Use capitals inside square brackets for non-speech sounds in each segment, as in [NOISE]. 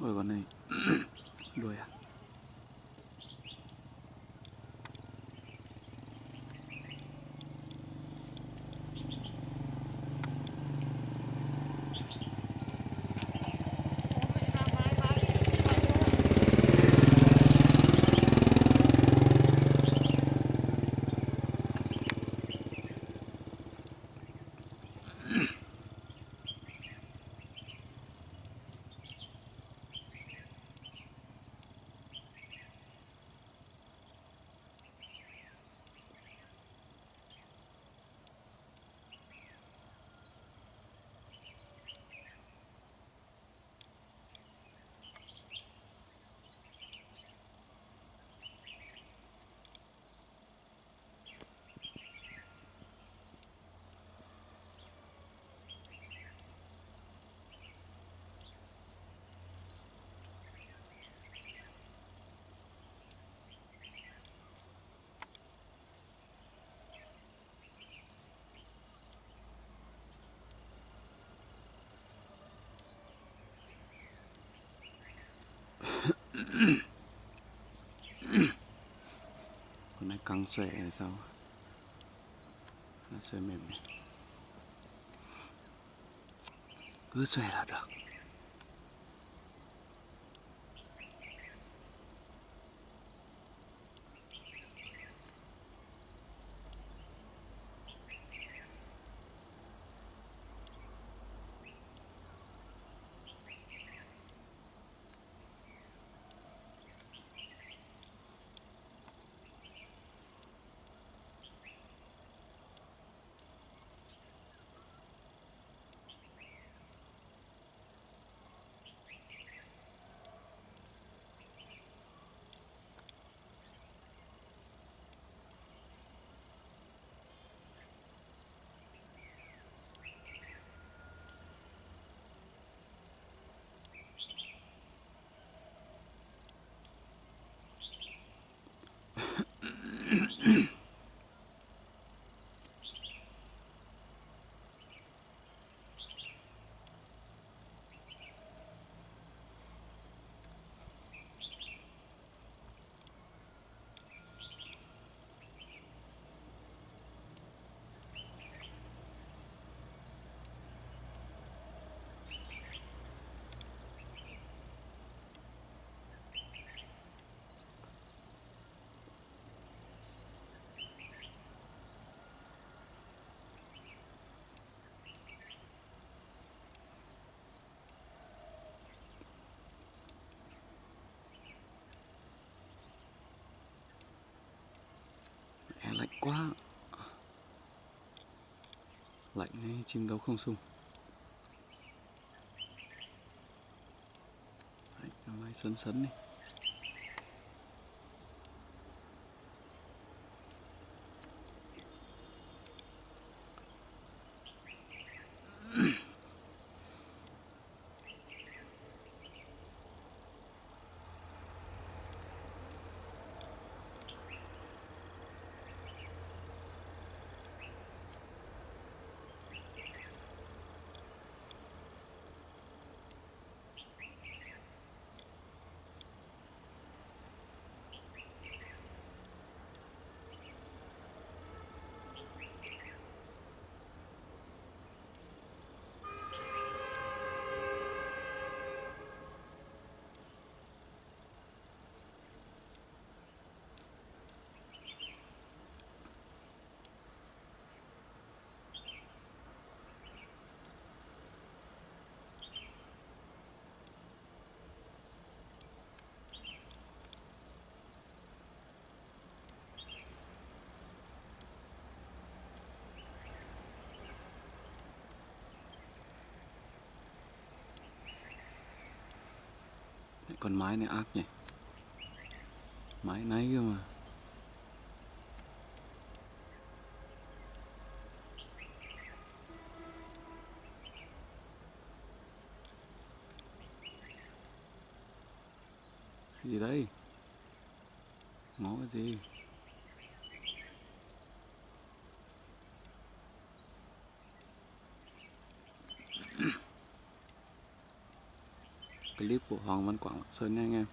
Ôi con này [CLEARS THROAT] đuôi à? 狼睡的时候，那睡妹妹，够睡了的。Quá. Lạnh hay chim đấu không sung. Đấy, sấn sấn này Con mái này ác nhỉ? Mái náy cơ mà. Cái gì đây? Ngó cái gì? Clip của Hoàng Văn Quảng Lạng Sơn nha anh em.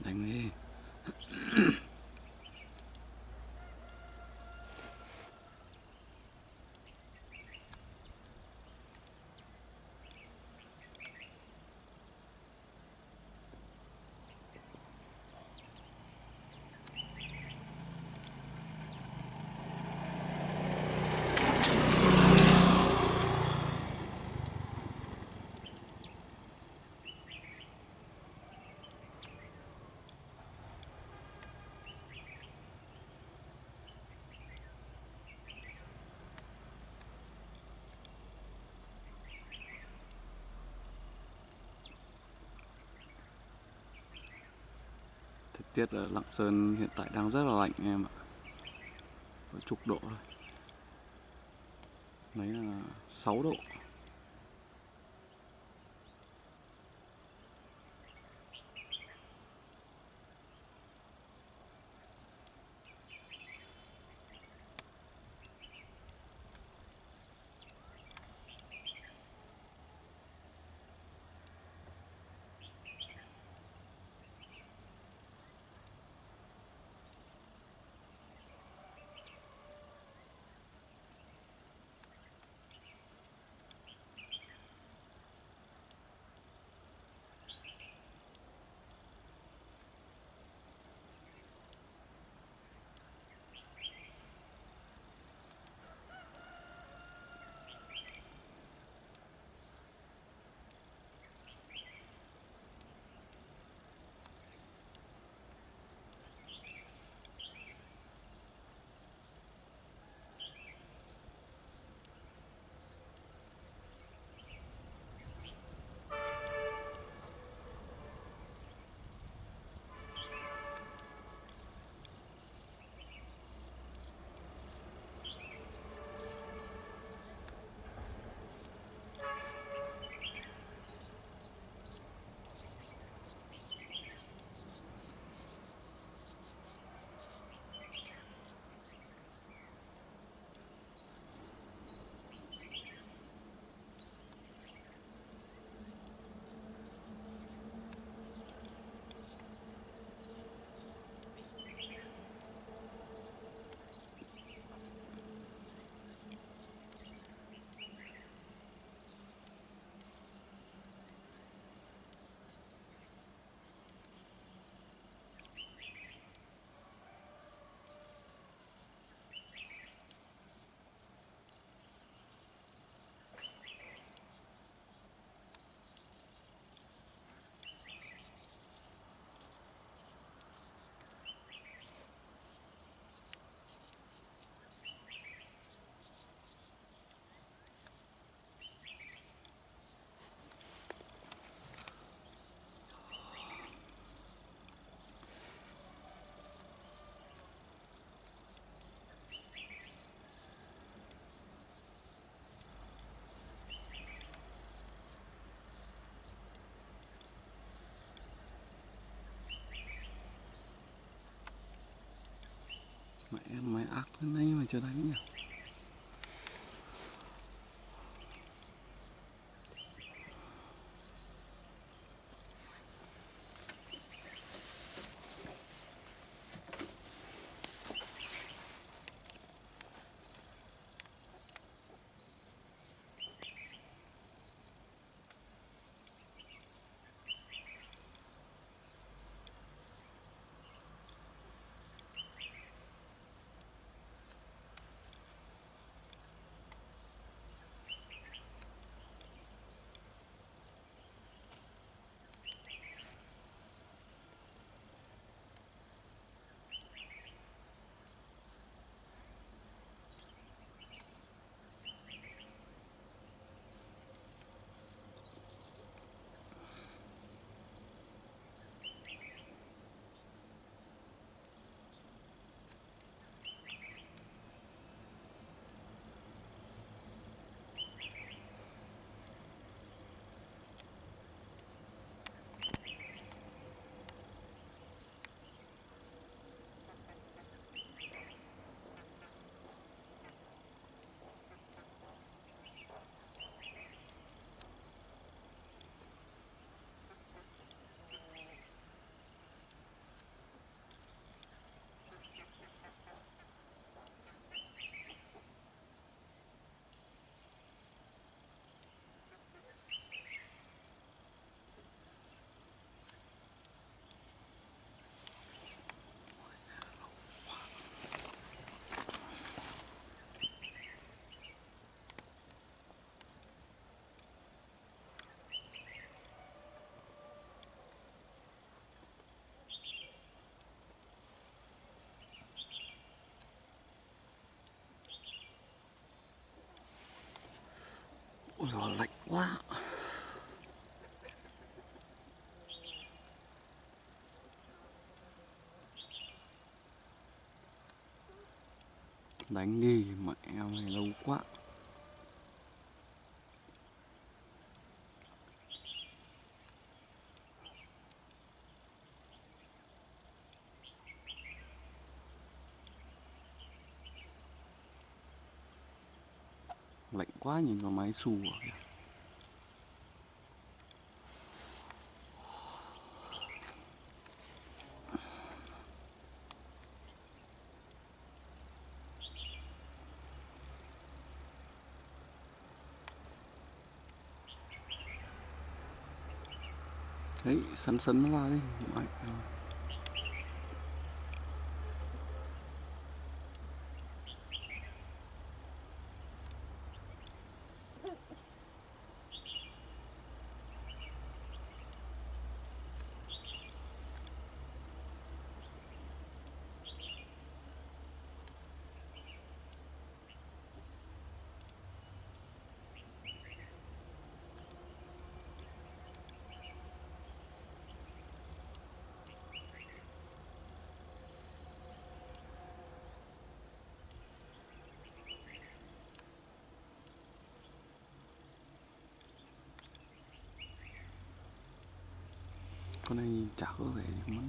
Đánh đi thời tiết ở Lạng Sơn hiện tại đang rất là lạnh em ạ. Có chục độ thôi. Đấy là 6 độ. Mày ác lên này mà chưa đánh nhỉ? Ôi lạnh quá. Đánh đi mẹ mày lâu quá lạnh quá nhìn vào máy xù à kìa. đấy sắn sắn nó vào đi mạnh con này nhìn chả có vẻ gì muốn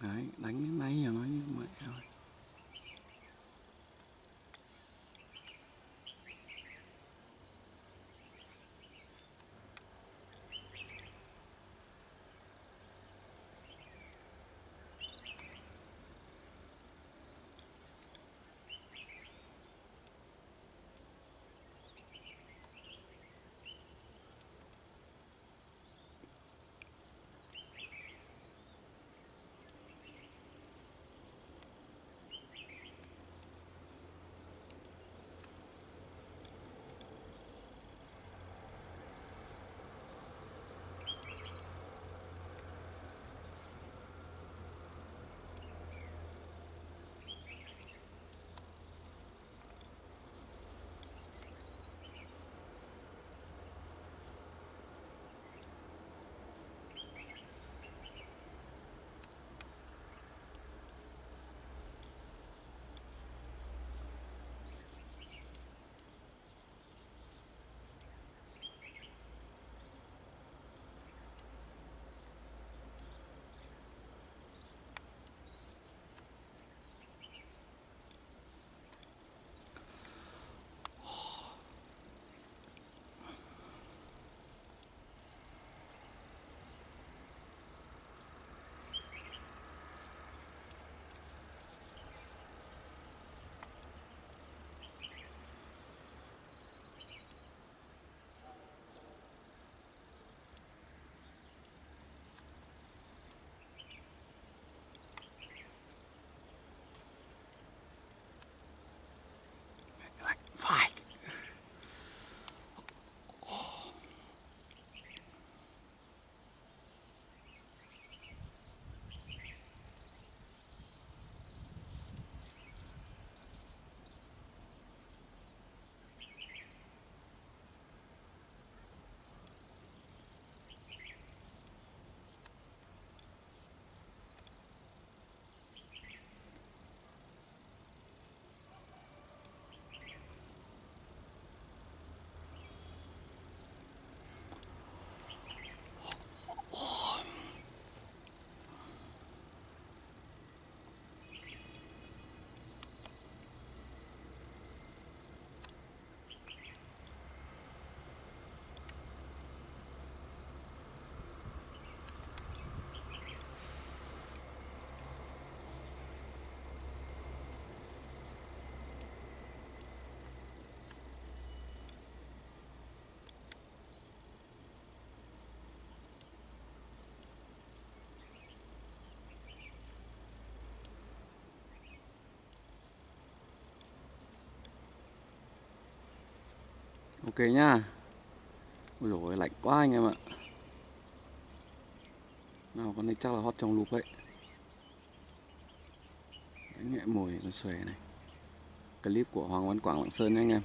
Đấy, đánh đến giờ nói như vậy. Ok nhá. Ôi dồi lạnh quá anh em ạ. Nào, con này chắc là hot trong lục ấy đánh nhẹ mồi con xòe này. Clip của Hoàng Văn Quảng Lạng Sơn nha anh em.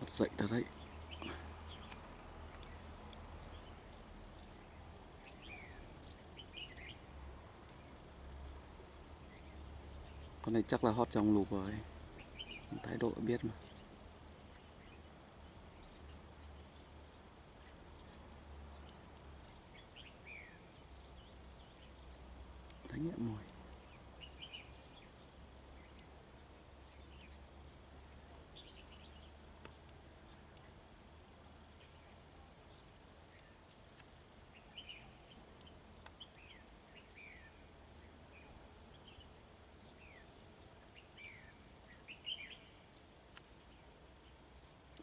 Bật dậy thật đấy. Con này chắc là hot trong lục rồi. Thái độ biết mà. Nhẹ mồi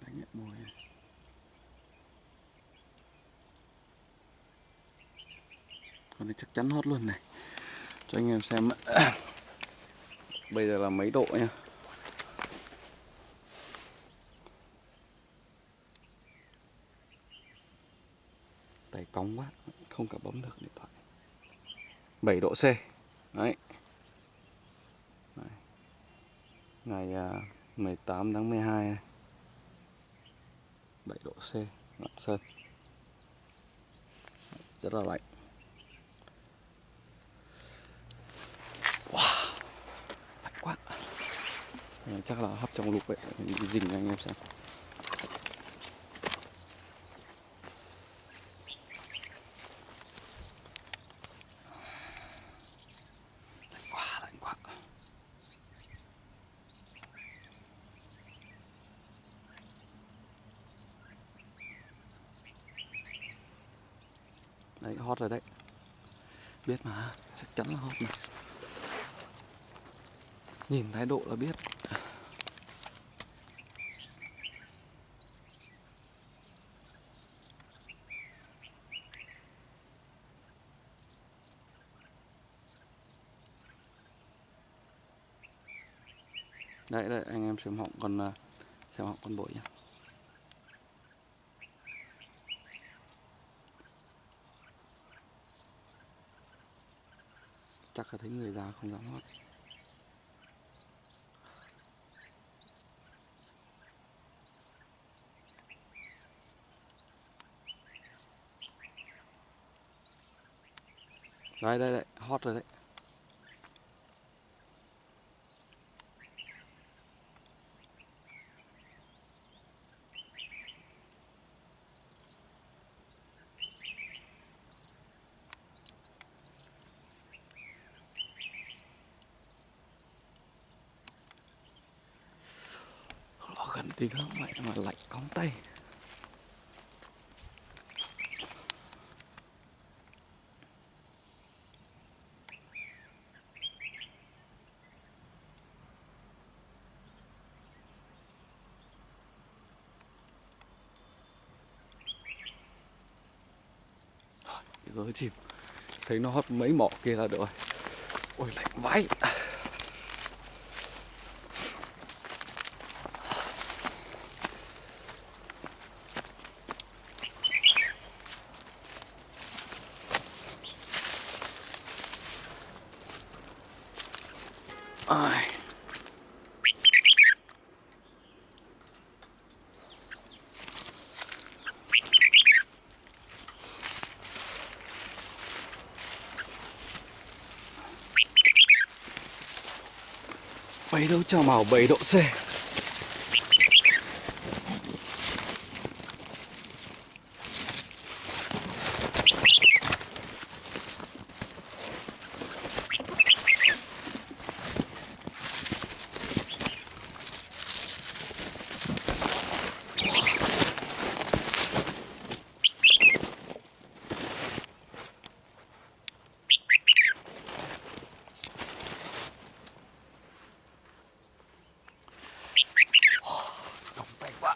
đánh nhẹ mồi à? con này chắc chắn hót luôn này cho anh em xem [COUGHS] bây giờ là mấy độ nhá. Tay cóng quá, không cả bấm được điện thoại. 7 độ C. Đấy. Ngày à, 18 tháng 12 này. 7 độ C, Lạng Sơn. Rất là lạnh. Ờ, chắc là hấp trong lục vậy mình dình cho anh em xem. Đấy, hot rồi đấy. Biết mà, chắc chắn là hot mà. Nhìn thái độ là biết. Đấy đấy, anh em xem họng con à, xem họng con bội nhá. Chắc là thấy người già không dám hót đây đây đây hot rồi đấy Nó gần tí nữa mẹ mà lạnh cóng tay. Gỡ chìm thấy nó hót mấy mỏ kia là được rồi. Ôi, lạnh vãi. Rồi. Bảy đâu cho màu 7 độ C Còng tay quá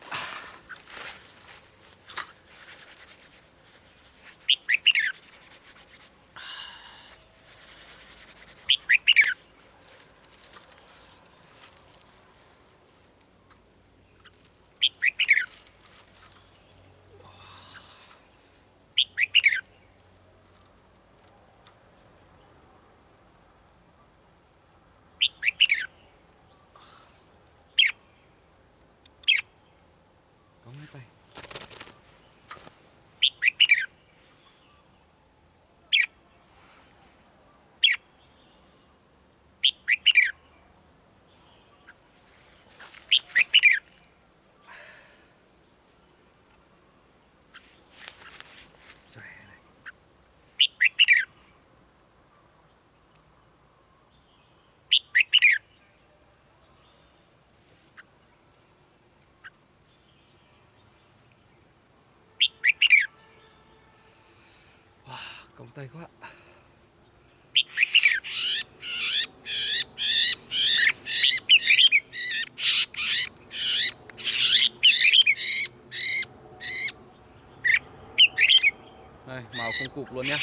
có mấy tay Xòe này. còng tay quá. Đây màu không cục luôn nhé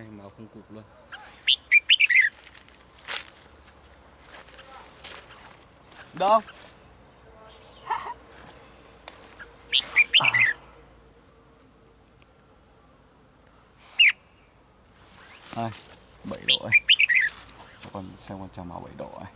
đây màu không cục luôn. Đâu à. đây, bảy độ ấy. Cho con xem con trà màu bảy độ ấy.